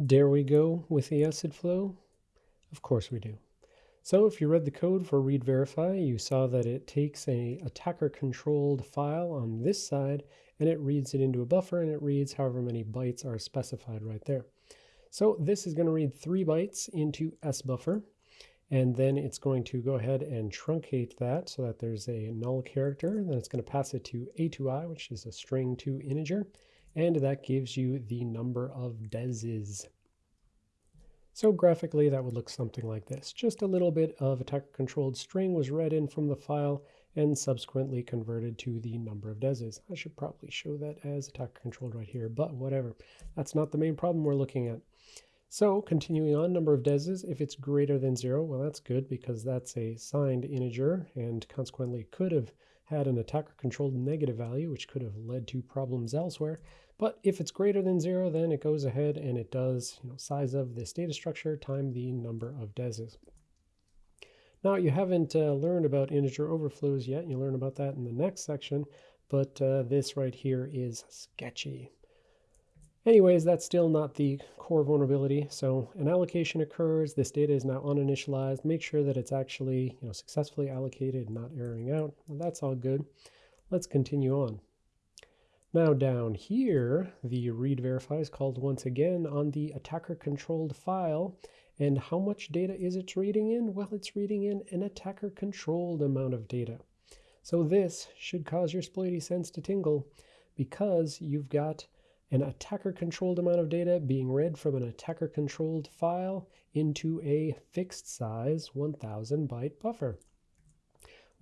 Dare we go with the acid flow? Of course we do. So if you read the code for read verify, you saw that it takes a attacker controlled file on this side and it reads it into a buffer and it reads however many bytes are specified right there. So this is going to read three bytes into S buffer and then it's going to go ahead and truncate that so that there's a null character. Then it's going to pass it to atoi, which is a string to integer, and that gives you the number of deses. So graphically, that would look something like this. Just a little bit of attacker-controlled string was read in from the file and subsequently converted to the number of deses. I should probably show that as attacker-controlled right here, but whatever. That's not the main problem we're looking at. So continuing on, number of deses, if it's greater than zero, well, that's good because that's a signed integer and consequently could have had an attacker-controlled negative value, which could have led to problems elsewhere. But if it's greater than zero, then it goes ahead and it does you know, size of this data structure time the number of deses. Now you haven't uh, learned about integer overflows yet. You learn about that in the next section, but uh, this right here is sketchy. Anyways, that's still not the core vulnerability. So an allocation occurs, this data is now uninitialized. Make sure that it's actually you know, successfully allocated, not erroring out. Well, that's all good. Let's continue on. Now down here, the read verify is called once again on the attacker controlled file. And how much data is it reading in? Well, it's reading in an attacker controlled amount of data. So this should cause your sploity sense to tingle because you've got an attacker controlled amount of data being read from an attacker controlled file into a fixed size 1000 byte buffer.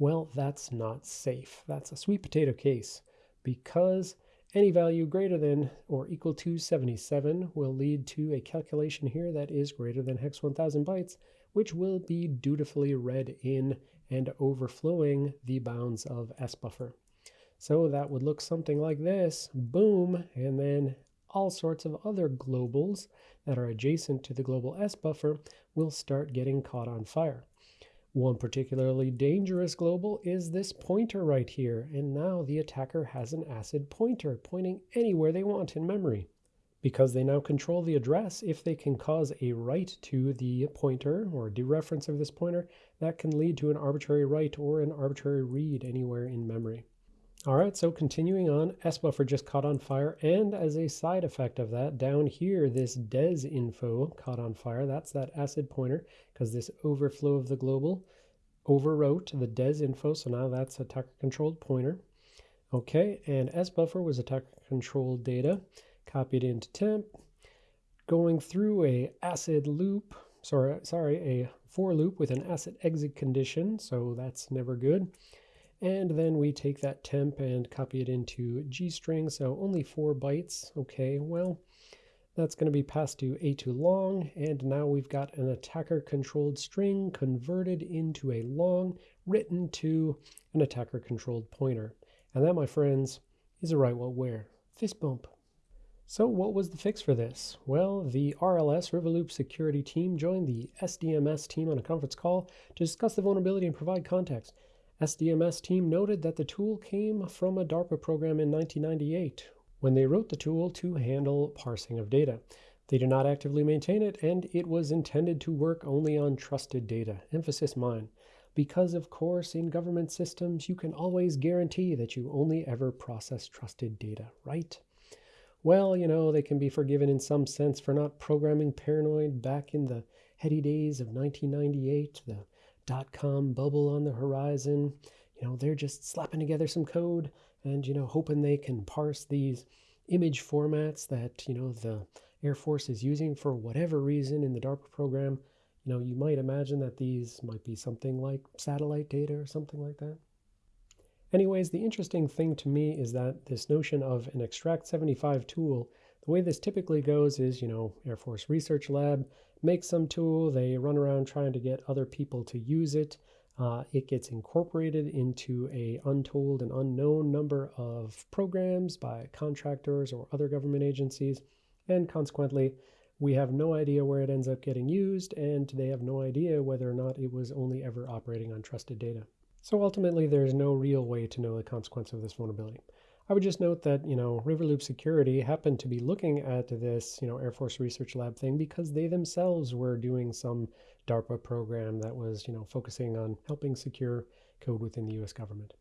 Well, that's not safe. That's a sweet potato case because any value greater than or equal to 77 will lead to a calculation here that is greater than hex 1000 bytes, which will be dutifully read in and overflowing the bounds of sbuffer. So that would look something like this, boom, and then all sorts of other globals that are adjacent to the global S buffer will start getting caught on fire. One particularly dangerous global is this pointer right here, and now the attacker has an acid pointer pointing anywhere they want in memory. Because they now control the address, if they can cause a write to the pointer or dereference of this pointer, that can lead to an arbitrary write or an arbitrary read anywhere in memory. All right, so continuing on, sbuffer just caught on fire, and as a side effect of that, down here, this des info caught on fire. That's that acid pointer, because this overflow of the global overwrote the des info, so now that's a attacker-controlled pointer. Okay, and sbuffer was attacker-controlled data, copied into temp, going through a acid loop, sorry, sorry, a for loop with an acid exit condition, so that's never good. And then we take that temp and copy it into gstring, so only four bytes. Okay, well, that's going to be passed to a2 long, and now we've got an attacker-controlled string converted into a long written to an attacker-controlled pointer. And that, my friends, is a write what where. Fist bump. So what was the fix for this? Well, the RLS Riverloop security team joined the SDMS team on a conference call to discuss the vulnerability and provide context. SDMS team noted that the tool came from a DARPA program in 1998 when they wrote the tool to handle parsing of data. They do not actively maintain it, and it was intended to work only on trusted data. Emphasis mine. Because, of course, in government systems, you can always guarantee that you only ever process trusted data, right? Well, you know, they can be forgiven in some sense for not programming paranoid back in the heady days of 1998, the dot-com bubble on the horizon. You know, they're just slapping together some code and, you know, hoping they can parse these image formats that, you know, the Air Force is using for whatever reason in the DARPA program. You know, you might imagine that these might be something like satellite data or something like that. Anyways, the interesting thing to me is that this notion of an Extract 75 tool, the way this typically goes is, you know, Air Force Research Lab makes some tool, they run around trying to get other people to use it. Uh, it gets incorporated into a untold and unknown number of programs by contractors or other government agencies, and consequently, we have no idea where it ends up getting used, and they have no idea whether or not it was only ever operating on trusted data. So ultimately, there's no real way to know the consequence of this vulnerability. I would just note that, you know, Riverloop Security happened to be looking at this, you know, Air Force Research Lab thing because they themselves were doing some DARPA program that was, you know, focusing on helping secure code within the US government.